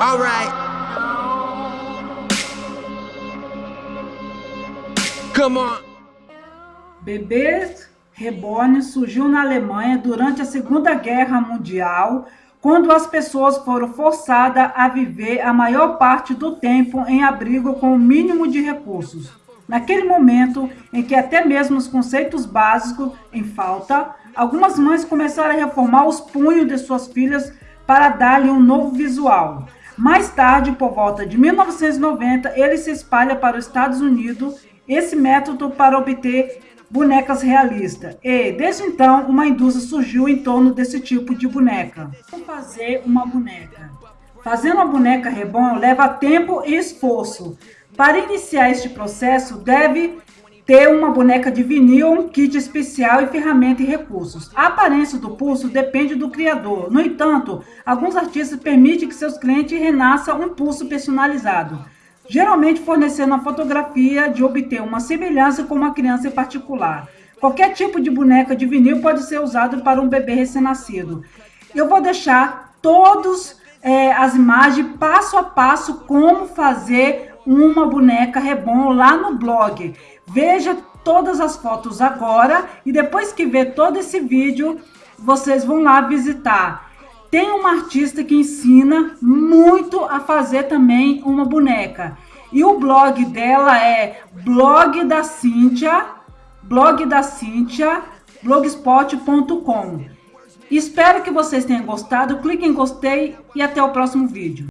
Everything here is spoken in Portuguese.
Alright. Come on. Bebês Reborn surgiu na Alemanha durante a Segunda Guerra Mundial, quando as pessoas foram forçadas a viver a maior parte do tempo em abrigo com o mínimo de recursos. Naquele momento em que até mesmo os conceitos básicos em falta, algumas mães começaram a reformar os punhos de suas filhas para dar-lhe um novo visual. Mais tarde, por volta de 1990, ele se espalha para os Estados Unidos esse método para obter bonecas realistas. E, desde então, uma indústria surgiu em torno desse tipo de boneca. Como fazer uma boneca? Fazendo uma boneca reborn leva tempo e esforço. Para iniciar este processo, deve ter uma boneca de vinil, um kit especial e ferramenta e recursos. A aparência do pulso depende do criador. No entanto, alguns artistas permitem que seus clientes renasçam um pulso personalizado, geralmente fornecendo a fotografia de obter uma semelhança com uma criança em particular. Qualquer tipo de boneca de vinil pode ser usado para um bebê recém-nascido. Eu vou deixar todas é, as imagens passo a passo como fazer uma boneca Rebon lá no blog. Veja todas as fotos agora e depois que ver todo esse vídeo, vocês vão lá visitar. Tem uma artista que ensina muito a fazer também uma boneca. E o blog dela é blog da Cíntia, blog da Cíntia, blogspot.com. Espero que vocês tenham gostado, clique em gostei e até o próximo vídeo.